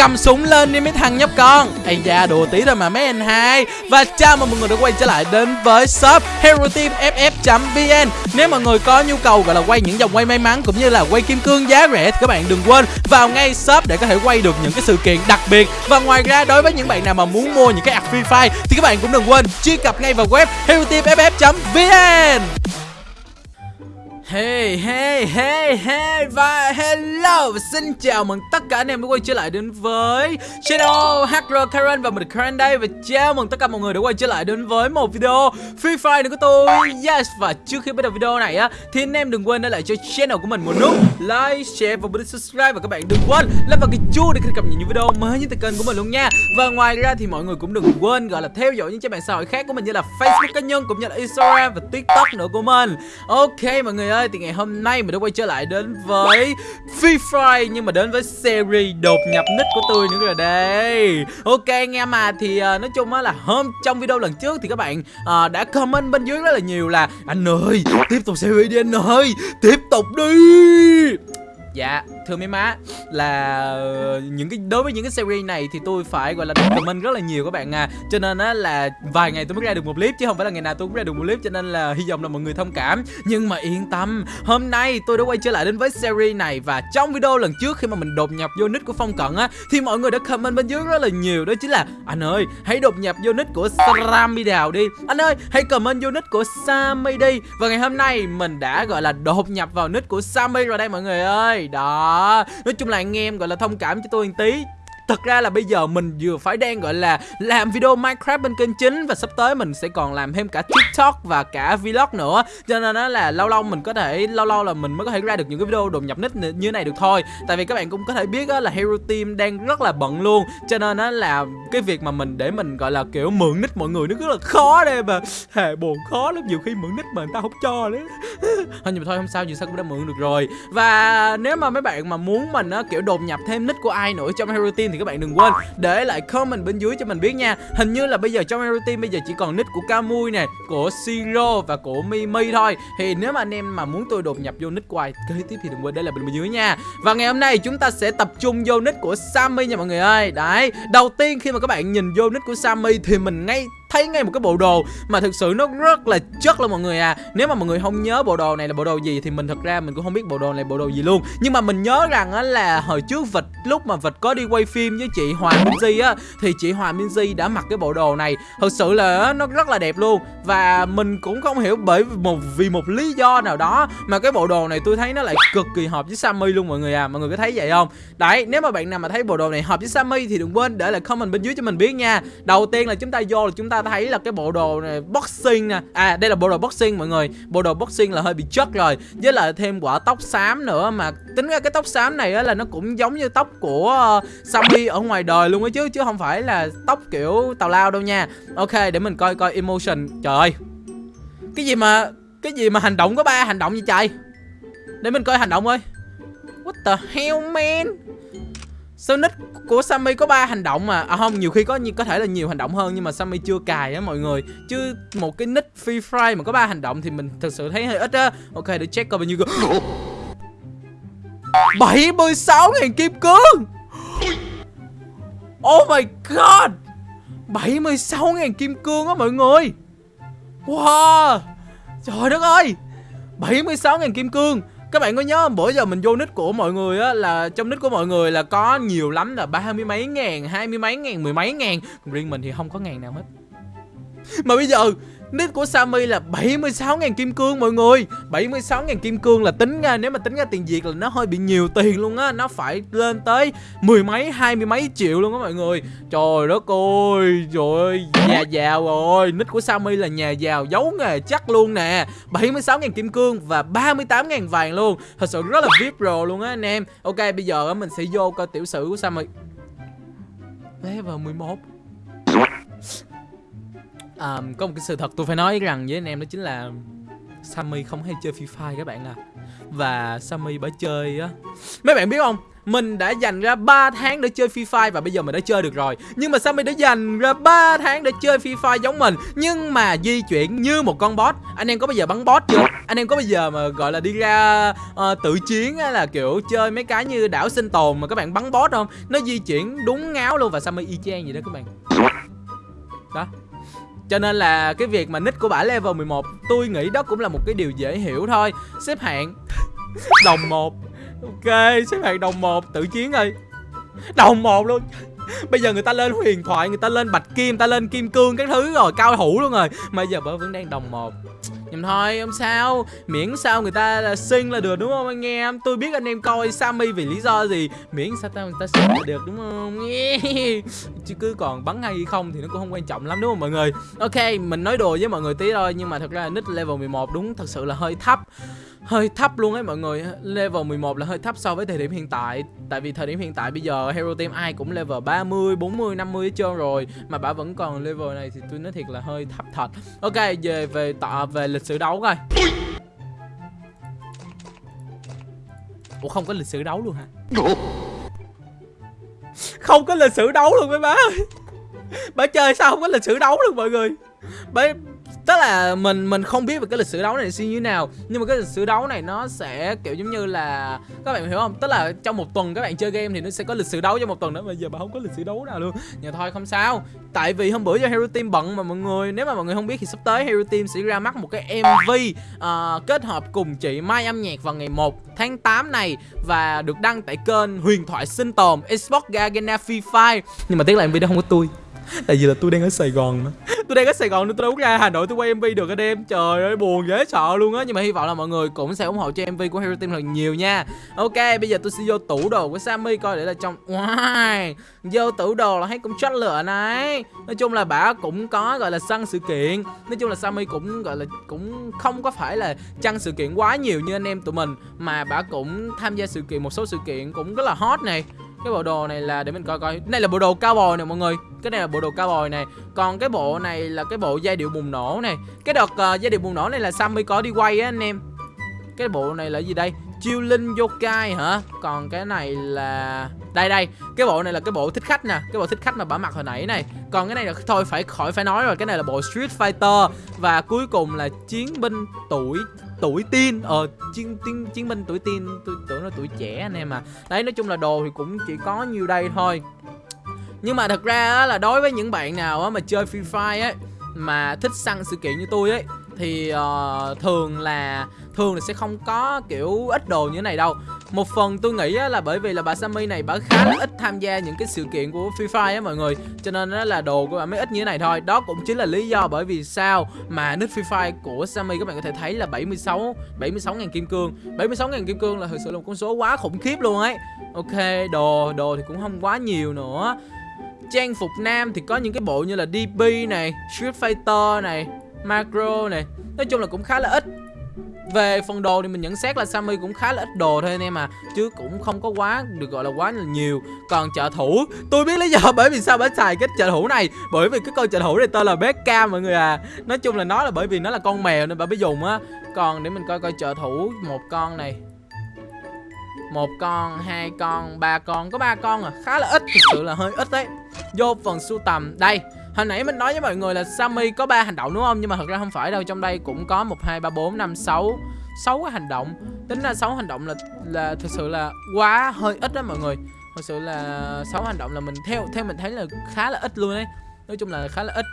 cầm súng lên đi mấy thằng nhóc con. Ây da, đùa tí thôi mà mấy anh hai. Và chào mừng mọi người đã quay trở lại đến với shop hero team ff vn nếu mọi người có nhu cầu gọi là quay những dòng quay may mắn cũng như là quay kim cương giá rẻ thì các bạn đừng quên vào ngay shop để có thể quay được những cái sự kiện đặc biệt. Và ngoài ra, đối với những bạn nào mà muốn mua những cái app free fire thì các bạn cũng đừng quên truy cập ngay vào web hero team ff vn Hey hey hey hey và hello! Xin chào mừng tất cả anh em đã quay trở lại đến với channel Hacker Karen và mình Karen đây. Và chào mừng tất cả mọi người đã quay trở lại đến với một video Free Fire của tôi. Yes và trước khi bắt đầu video này á thì anh em đừng quên để lại cho channel của mình một nút like, share và bấm subscribe. Và các bạn đừng quên lên vào cái chuông để cập nhật những video mới nhất từ kênh của mình luôn nha. Và ngoài ra thì mọi người cũng đừng quên gọi là theo dõi những trang mạng xã hội khác của mình như là Facebook cá nhân cũng như là Instagram và TikTok nữa của mình. Ok mọi người ơi ơi thì ngày hôm nay mình đã quay trở lại đến với Free Fire nhưng mà đến với series đột nhập nick của tôi nữa rồi đây. Ok anh em à thì uh, nói chung á là hôm trong video lần trước thì các bạn uh, đã comment bên dưới rất là nhiều là anh ơi tiếp tục series đi anh ơi tiếp tục đi. Dạ, thưa mấy má là ờ, những cái đối với những cái series này thì tôi phải gọi là comment rất là nhiều các bạn à. Cho nên á là vài ngày tôi mới ra được một clip chứ không phải là ngày nào tôi cũng ra được một clip cho nên là hy vọng là mọi người thông cảm. Nhưng mà yên tâm, hôm nay tôi đã quay trở lại đến với series này và trong video lần trước khi mà mình đột nhập vô nick của Phong Cận á thì mọi người đã comment bên dưới rất là nhiều đó chính là anh ơi, hãy đột nhập vô nick của Sammy Đào đi. Anh ơi, hãy comment vô nick của Sammy đi. Và ngày hôm nay mình đã gọi là đột nhập vào nick của Sammy rồi đây mọi người ơi đó nói chung là anh em gọi là thông cảm cho tôi một tí. Thật ra là bây giờ mình vừa phải đang gọi là làm video Minecraft bên kênh chính và sắp tới mình sẽ còn làm thêm cả TikTok và cả vlog nữa. Cho nên nó là lâu lâu mình có thể lâu lâu là mình mới có thể ra được những cái video đột nhập nick như này được thôi. Tại vì các bạn cũng có thể biết là Hero Team đang rất là bận luôn. Cho nên nó là cái việc mà mình để mình gọi là kiểu mượn nick mọi người nó rất là khó đây mà. Hề buồn khó lắm nhiều khi mượn nick mà người ta không cho đấy. thôi nhưng mà thôi không sao, dù sao cũng đã mượn được rồi. Và nếu mà mấy bạn mà muốn mình á kiểu đột nhập thêm nick của ai nữa trong Hero Team thì các bạn đừng quên để lại comment bên dưới cho mình biết nha. Hình như là bây giờ trong Hero Team bây giờ chỉ còn nick của Camui nè Của Siro và của Mimi thôi. Thì nếu mà anh em mà muốn tôi đột nhập vô nick của ai kế tiếp thì đừng quên để lại bên dưới nha. Và ngày hôm nay chúng ta sẽ tập trung vô nick của Sammy nha mọi người ơi. Đấy, đầu tiên khi mà các bạn nhìn vô nick của Sammy thì mình ngay thấy ngay một cái bộ đồ mà thực sự nó rất là chất luôn mọi người à. Nếu mà mọi người không nhớ bộ đồ này là bộ đồ gì thì mình thật ra mình cũng không biết bộ đồ này bộ đồ gì luôn. Nhưng mà mình nhớ rằng á là hồi trước vịt lúc mà vịt có đi quay phim với chị Hoàng Minzy á, thì chị Hoàng Minzy đã mặc cái bộ đồ này. Thực sự là nó rất là đẹp luôn. Và mình cũng không hiểu bởi một, vì một lý do nào đó mà cái bộ đồ này tôi thấy nó lại cực kỳ hợp với Sammy luôn mọi người à. Mọi người có thấy vậy không? Đấy, nếu mà bạn nào mà thấy bộ đồ này hợp với Sammy thì đừng quên để lại comment bên dưới cho mình biết nha. Đầu tiên là chúng ta vô là chúng ta thấy là cái bộ đồ này boxing nè. À đây là bộ đồ boxing mọi người. Bộ đồ boxing là hơi bị chất rồi. Với lại thêm quả tóc xám nữa mà tính ra cái tóc xám này á là nó cũng giống như tóc của uh, Sammy ở ngoài đời luôn á chứ chứ không phải là tóc kiểu tào lao đâu nha. Ok để mình coi coi emotion. Trời ơi. Cái gì mà cái gì mà hành động có ba hành động gì trời? Để mình coi hành động ơi. What the hell man? Sao nick của Sammy có ba hành động mà À không, nhiều khi có có thể là nhiều hành động hơn nhưng mà Sammy chưa cài á mọi người. Chứ một cái nick Free Fire mà có ba hành động thì mình thực sự thấy hơi ít á. Ok để check coi bao nhiêu cơ. 76 ngàn kim cương. Oh my god. 76.000 kim cương á mọi người. Wow. Trời đất ơi. 76.000 kim cương các bạn có nhớ không? Bữa giờ mình vô nick của mọi người á Là trong nick của mọi người là có nhiều lắm là ba mươi mấy ngàn, hai mươi mấy ngàn, mười mấy ngàn Còn riêng mình thì không có ngàn nào hết mà bây giờ Nick của Sammy là 76.000 kim cương mọi người. 76.000 kim cương là tính ra Nếu mà tính ra tiền Việt là nó hơi bị nhiều tiền luôn á. Nó phải lên tới mười mấy, hai mươi mấy triệu luôn á mọi người. Trời đất ơi Trời ơi Nhà giàu rồi. Nick của Sammy là nhà giàu giấu nghề chắc luôn nè. 76.000 kim cương và 38.000 vàng luôn. Thật sự rất là VIP pro luôn á anh em. Ok bây giờ mình sẽ vô coi tiểu sử của Sammy. Level 11 um, có một cái sự thật tôi phải nói rằng với anh em đó chính là Sammy không hay chơi Free Fire các bạn à. Và Sammy bả chơi á. Mấy bạn biết không? Mình đã dành ra 3 tháng để chơi Free Fire và bây giờ mình đã chơi được rồi. Nhưng mà Sammy đã dành ra 3 tháng để chơi Free Fire giống mình. Nhưng mà di chuyển như một con boss. Anh em có bao giờ bắn boss chưa? Anh em có bao giờ mà gọi là đi ra uh, tự chiến hay là kiểu chơi mấy cái như đảo sinh tồn mà các bạn bắn boss không? Nó di chuyển đúng ngáo luôn và Sammy y chang vậy đó các bạn. Đó cho nên là cái việc mà nick của bả level 11 Tôi nghĩ đó cũng là một cái điều dễ hiểu thôi. Xếp hạng Đồng 1 Ok, xếp hạng đồng 1 Tự chiến ơi. Đồng 1 luôn. Bây giờ người ta lên huyền thoại, Người ta lên bạch kim, Người ta lên kim cương các thứ rồi, Cao thủ luôn rồi. Mà giờ bả vẫn đang đồng 1 nhưng thôi, không sao. Miễn sao người ta là xinh là được, đúng không anh em? Tôi biết anh em coi Sammy vì lý do gì. Miễn sao ta, người ta xinh là được, đúng không? Chứ cứ còn bắn hay không Thì nó cũng không quan trọng lắm, đúng không mọi người? Ok, mình nói đùa với mọi người tí thôi, Nhưng mà thật ra nick level 11 đúng, thật sự là hơi thấp hơi thấp luôn ấy mọi người. Level 11 là hơi thấp so với thời điểm hiện tại. Tại vì thời điểm hiện tại bây giờ Hero Team ai cũng level 30, 40, 50 hết trơn rồi. Mà bà vẫn còn level này thì tôi nói thiệt là hơi thấp thật. Ok về về tọ về lịch sử đấu coi. Ủa không có lịch sử đấu luôn hả? Không có lịch sử đấu luôn mấy bá ơi. Bà chơi sao không có lịch sử đấu luôn mọi người? Bà, tức là mình mình không biết về cái lịch sử đấu này như thế nào nhưng mà cái lịch sử đấu này nó sẽ kiểu giống như là các bạn hiểu không? Tức là trong một tuần các bạn chơi game thì nó sẽ có lịch sử đấu trong một tuần nữa mà giờ mà không có lịch sử đấu nào luôn. Nhưng thôi không sao. Tại vì hôm bữa cho Hero Team bận mà mọi người nếu mà mọi người không biết thì sắp tới Hero Team sẽ ra mắt một cái MV uh, ờ, kết hợp cùng chị Mai âm nhạc vào ngày 1 tháng 8 này và được đăng tại kênh Huyền thoại sinh tồn Xbox Gargana Free Fire. Nhưng mà tiếc là MV đó không có tôi tại vì là tôi đang ở sài gòn mà tôi đang ở sài gòn nên tôi đâu có ra hà nội tôi quay mv được anh em trời ơi, buồn dễ sợ luôn á. Nhưng mà hy vọng là mọi người cũng sẽ ủng hộ cho mv của hero team thật nhiều nha. Ok, bây giờ tôi sẽ vô tủ đồ của sammy coi để là trong wow, vô tủ đồ là thấy cũng chất lửa này. Nói chung là bà cũng có, gọi là, săn sự kiện. Nói chung là sammy cũng, gọi là, cũng không có phải là chăn sự kiện quá nhiều như anh em tụi mình, mà bà cũng tham gia sự kiện, một số sự kiện cũng rất là hot này cái bộ đồ này là để mình coi coi. Cái này là bộ đồ cao bồi nè mọi người. Cái này là bộ đồ cao bồi này. Còn cái bộ này là cái bộ giai điệu bùng nổ này. Cái đợt uh, giai điệu bùng nổ này là sammy có đi quay á anh em. Cái bộ này là gì đây? Chiêu linh yokai hả? Còn cái này là đây đây. Cái bộ này là cái bộ thích khách nè. Cái bộ thích khách mà bả mặc hồi nãy này. Còn cái này là thôi phải khỏi phải nói rồi. Cái này là bộ street fighter. Và cuối cùng là chiến binh tuổi tuổi teen. Ờ chiến chiến chiến binh tuổi teen tôi tưởng là tuổi trẻ anh em à. Đấy nói chung là đồ thì cũng chỉ có nhiêu đây thôi. Nhưng mà thật ra là đối với những bạn nào mà chơi free fire ấy mà thích săn sự kiện như tôi ấy thì uh, thường là thường là sẽ không có kiểu ít đồ như thế này đâu một phần tôi nghĩ là bởi vì là bà Sammy này bà khá là ít tham gia những cái sự kiện của Free Fire á mọi người. Cho nên đó là đồ của bà mới ít như thế này thôi. Đó cũng chính là lý do bởi vì sao mà nick Free Fire của Sammy các bạn có thể thấy là 76 76 ngàn kim cương. 76 ngàn kim cương là thực sự là một con số quá khủng khiếp luôn ấy. Ok, đồ đồ thì cũng không quá nhiều nữa. Trang phục nam thì có những cái bộ như là DP này, Street Fighter này, Macro này. Nói chung là cũng khá là ít về phần đồ thì mình nhận xét là Sammy cũng khá là ít đồ thôi anh em à. Chứ cũng không có quá được gọi là quá là nhiều. Còn trợ thủ Tôi biết lý do bởi vì sao phải xài cái trợ thủ này. Bởi vì cái con trợ thủ này tên là Becca mọi người à. Nói chung là nó là bởi vì nó là con mèo nên bà mới dùng á. Còn để mình coi coi trợ thủ một con này. Một con, hai con, ba con. Có ba con à, khá là ít Thực sự là hơi ít đấy. Vô phần sưu tầm. Đây, Hồi nãy mình nói với mọi người là Sammy có ba hành động đúng không? Nhưng mà thật ra không phải đâu, trong đây cũng có 1 2 3 4 5 6 6 cái hành động. Tính ra 6 hành động là là thực sự là quá hơi ít đó mọi người. thực sự là 6 hành động là mình theo theo mình thấy là khá là ít luôn đấy. Nói chung là khá là ít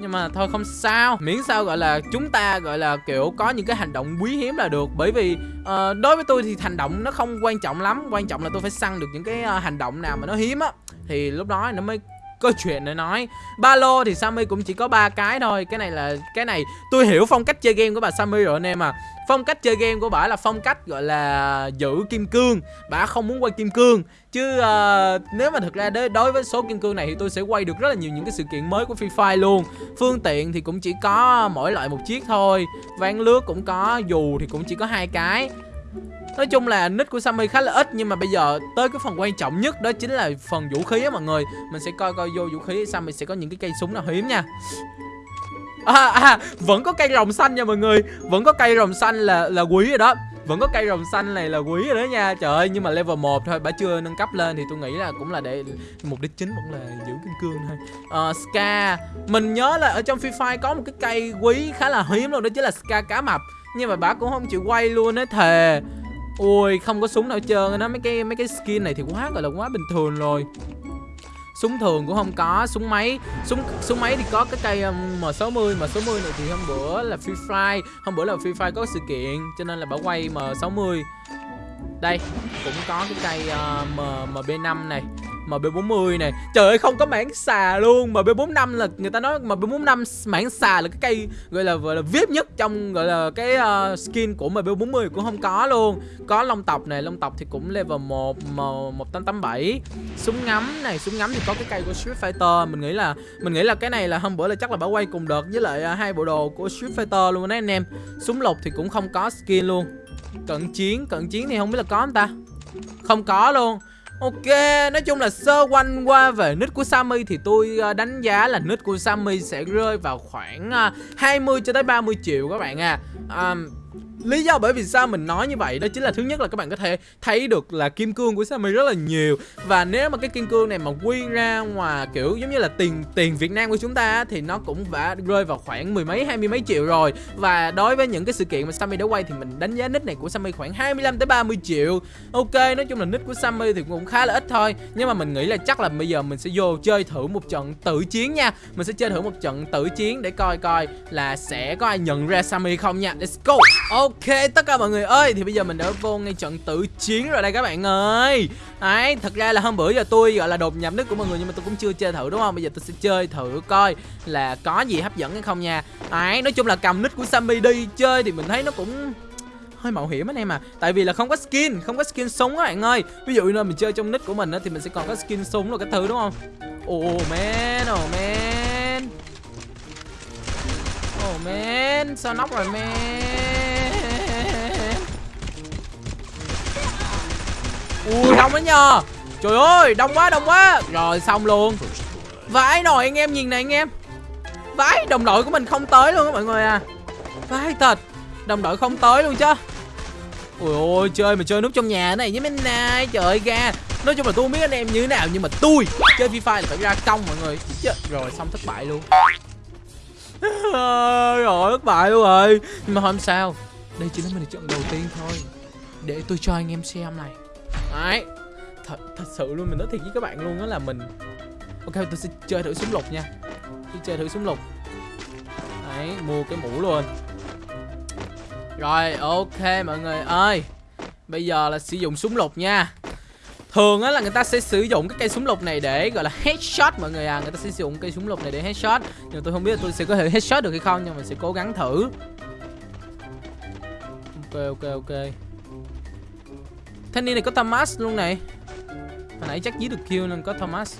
nhưng mà thôi không sao miễn sao gọi là chúng ta gọi là kiểu có những cái hành động quý hiếm là được bởi vì uh, đối với tôi thì hành động nó không quan trọng lắm quan trọng là tôi phải săn được những cái uh, hành động nào mà nó hiếm á thì lúc đó nó mới có chuyện để nói. Ba lô thì Sammy cũng chỉ có ba cái thôi. Cái này là cái này tôi hiểu phong cách chơi game của bà Sammy rồi anh em à phong cách chơi game của bà là phong cách gọi là giữ kim cương. Bà không muốn quay kim cương. Chứ uh, nếu mà thực ra đối với số kim cương này thì tôi sẽ quay được rất là nhiều những cái sự kiện mới của Free Fire luôn. Phương tiện thì cũng chỉ có mỗi loại một chiếc thôi. Ván lướt cũng có dù thì cũng chỉ có hai cái. Nói chung là nick của Sammy khá là ít Nhưng mà bây giờ tới cái phần quan trọng nhất Đó chính là phần vũ khí á mọi người. Mình sẽ coi coi vô vũ khí Sammy sẽ có những cái cây súng nào hiếm nha. À, à, vẫn có cây rồng xanh nha mọi người. Vẫn có cây rồng xanh là là quý rồi đó. Vẫn có cây rồng xanh này là quý rồi đó nha. Trời ơi nhưng mà level 1 thôi bà chưa nâng cấp lên thì tôi nghĩ là cũng là để mục đích chính vẫn là giữ kim cương thôi. Uh, ska mình nhớ là ở trong free fire có một cái cây quý khá là hiếm luôn đó chính là ska cá mập. Nhưng mà bà cũng không chịu quay luôn á thề ui không có súng nào trơn nó mấy cái mấy cái skin này thì quá gọi là quá bình thường rồi. Súng thường cũng không có súng máy súng súng máy thì có cái cây um, M60 M60 này thì hôm bữa là Free Fire hôm bữa là Free Fire có sự kiện cho nên là bảo quay M60 đây cũng có cái cây uh, M, MB5 này. MB40 này. Trời ơi không có mảng xà luôn. MB45 là người ta nói MB45 mảng xà là cái cây gọi là gọi là VIP nhất trong gọi là cái uh, skin của MB40 cũng không có luôn. Có long tộc này, long tộc thì cũng level 1 1887 Súng ngắm này, súng ngắm thì có cái cây của Street Fighter. Mình nghĩ là mình nghĩ là cái này là hôm bữa là chắc là bảo quay cùng đợt với lại uh, hai bộ đồ của Street Fighter luôn đấy anh em. Súng lục thì cũng không có skin luôn. Cận chiến, cận chiến thì không biết là có không ta? Không có luôn. Ok, nói chung là sơ quanh qua về nick của Sammy thì tôi ờ, đánh giá là nick của Sammy sẽ rơi vào khoảng ờ, 20 cho tới 30 triệu các bạn à. Um, Lý do bởi vì sao mình nói như vậy đó chính là thứ nhất là các bạn có thể thấy được là kim cương của Sammy rất là nhiều. Và nếu mà cái kim cương này mà quy ra ngoài kiểu giống như là tiền tiền Việt Nam của chúng ta thì nó cũng đã rơi vào khoảng mười mấy, hai mươi mấy triệu rồi. Và đối với những cái sự kiện mà Sammy đã quay thì mình đánh giá nick này của Sammy khoảng 25 tới 30 triệu. Ok, nói chung là nick của Sammy thì cũng khá là ít thôi. Nhưng mà mình nghĩ là chắc là bây giờ mình sẽ vô chơi thử một trận tự chiến nha. Mình sẽ chơi thử một trận tự chiến để coi coi là sẽ có ai nhận ra Sammy không nha. Let's go. Oh Ok, tất cả mọi người ơi, Thì bây giờ mình đã vô ngay trận tự chiến rồi đây các bạn ơi. Đấy, thật ra là hôm bữa giờ tôi, gọi là, đột nhập nước của mọi người Nhưng mà tôi cũng chưa chơi thử, đúng không? Bây giờ tôi sẽ chơi thử coi là có gì hấp dẫn hay không nha. Đấy, nói chung là cầm nick của Sammy đi chơi Thì mình thấy nó cũng hơi mạo hiểm anh em à. Tại vì là không có skin, không có skin súng các bạn ơi. Ví dụ như mình chơi trong nick của mình á thì mình sẽ còn có skin súng rồi cái thứ, đúng không? Oh man oh man. Oh man, sao nóc rồi, man? Ui, đông đó nha trời ơi, đông quá đông quá. Rồi, xong luôn. Vãi nồi anh em, nhìn này anh em. Vãi, đồng đội của mình không tới luôn á mọi người à. Vãi thật, đồng đội không tới luôn chứ. Ui ôi, chơi mà chơi núp trong nhà này với mình này trời ơi, ga. Nói chung là tôi không biết anh em như thế nào, nhưng mà tôi chơi FIFA là phải ra công mọi người. Rồi xong thất bại luôn. Rồi, thất bại luôn rồi. Nhưng mà không sao đây chỉ là mình trận đầu tiên thôi. Để tôi cho anh em xem này. Đấy. Thật, thật sự luôn mình nói thiệt với các bạn luôn đó là mình Ok tôi sẽ chơi thử súng lục nha. Tôi chơi thử súng lục. Đấy mua cái mũ luôn. Rồi ok mọi người ơi. Bây giờ là sử dụng súng lục nha. Thường á là người ta sẽ sử dụng cái cây súng lục này để gọi là headshot mọi người à. Người ta sẽ sử dụng cây súng lục này để headshot. Nhưng tôi không biết là tôi sẽ có thể headshot được hay không Nhưng mà mình sẽ cố gắng thử. Ok ok ok. Thanh niên này có Thomas luôn này. Hồi nãy chắc giết được kill nên có Thomas.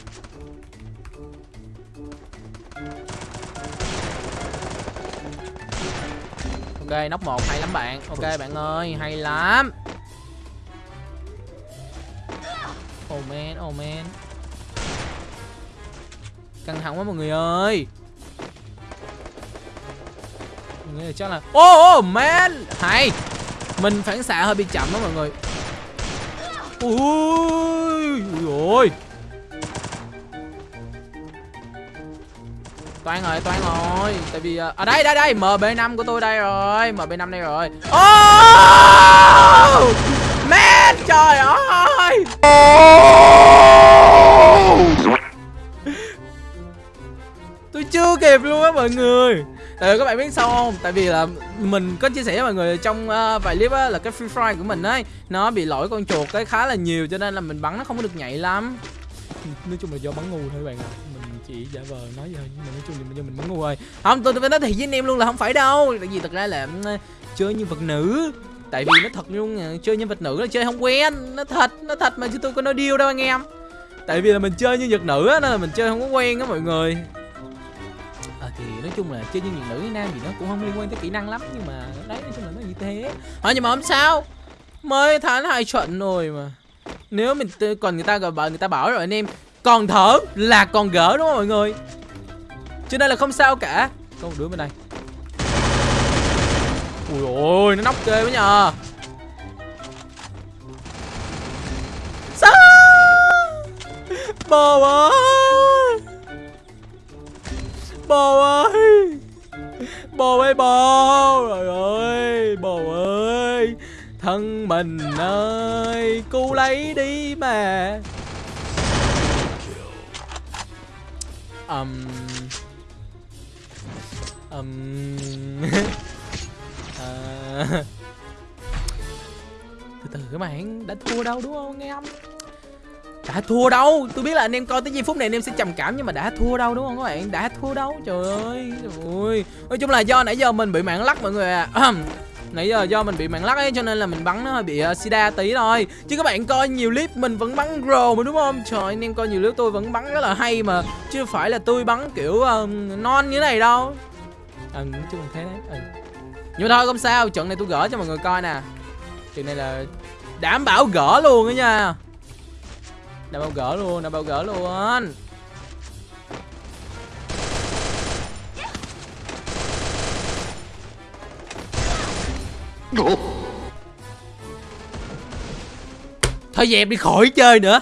Ok, nóc một hay lắm bạn. Ok bạn ơi, hay lắm. Oh man, oh man. Căng thẳng quá mọi người ơi. Mọi người chắc là Oh, oh man. Hay. Mình phản xạ hơi bị chậm đó mọi người ui ui toan rồi toan rồi tại vì ở à, đây đây đây mb 5 của tôi đây rồi. Mb 5 đây rồi. Oh man trời ơi. Tôi chưa kịp luôn á mọi người Tại các bạn biết sao không? Tại vì là mình có chia sẻ với mọi người trong uh, vài clip á là cái free fire của mình ấy nó bị lỗi con chuột cái khá là nhiều cho nên là mình bắn nó không có được nhạy lắm. Nói chung là do bắn ngu thôi các bạn ạ. Mình chỉ giả vờ nói vậy nhưng mà nói chung là do mình bắn ngu rồi. Không, tôi phải nói thiệt với anh em luôn là không phải đâu. Tại vì thật ra là uh, chơi như vật nữ tại vì nó thật luôn chơi nhân vật nữ là chơi không quen nó thật nó thật mà chứ tôi có nói điêu đâu anh em tại vì là mình chơi như vật nữ á nên là mình chơi không có quen á mọi người chung là chơi nhân diện nữ với nam gì nó cũng không liên quan tới kỹ năng lắm, nhưng mà đấy, nói chung là nó như thế. Hỏi nhưng mà không sao. Mới tháng hai trận rồi mà. Nếu mình còn người ta gọi bảo, người ta bảo rồi anh em, còn thở là còn gỡ đúng không mọi người? Cho nên là không sao cả. Có một đứa bên đây. Ui ôi, nó nóc ghê quá nhờ. Sao? Bò ơi bồ ơi! Bồ ơi bồ! Rồi ơi bồ ơi! Thân mình ơi cứu lấy đi mà. Um, um, à, từ từ các bạn đã thua đâu đúng không nghe không đã thua đâu tôi biết là anh em coi tới giây phút này anh em sẽ trầm cảm nhưng mà đã thua đâu đúng không các bạn? Đã thua đâu trời ơi ui nói chung là do nãy giờ mình bị mạng lắc mọi người à nãy giờ do mình bị mạng lắc ấy cho nên là mình bắn nó hơi bị uh, sida tí thôi. Chứ các bạn coi nhiều clip mình vẫn bắn rồ mà đúng không? Trời anh em coi nhiều clip tôi vẫn bắn rất là hay mà. Chứ phải là tôi bắn kiểu uh, non như thế này đâu. Ừ nói chung là thế đấy. Ừ. nhưng mà thôi không sao trận này tôi gỡ cho mọi người coi nè. Trận này là đảm bảo gỡ luôn đó nha đảm bảo gỡ luôn đảm bảo gỡ luôn. Thôi dẹp đi khỏi chơi nữa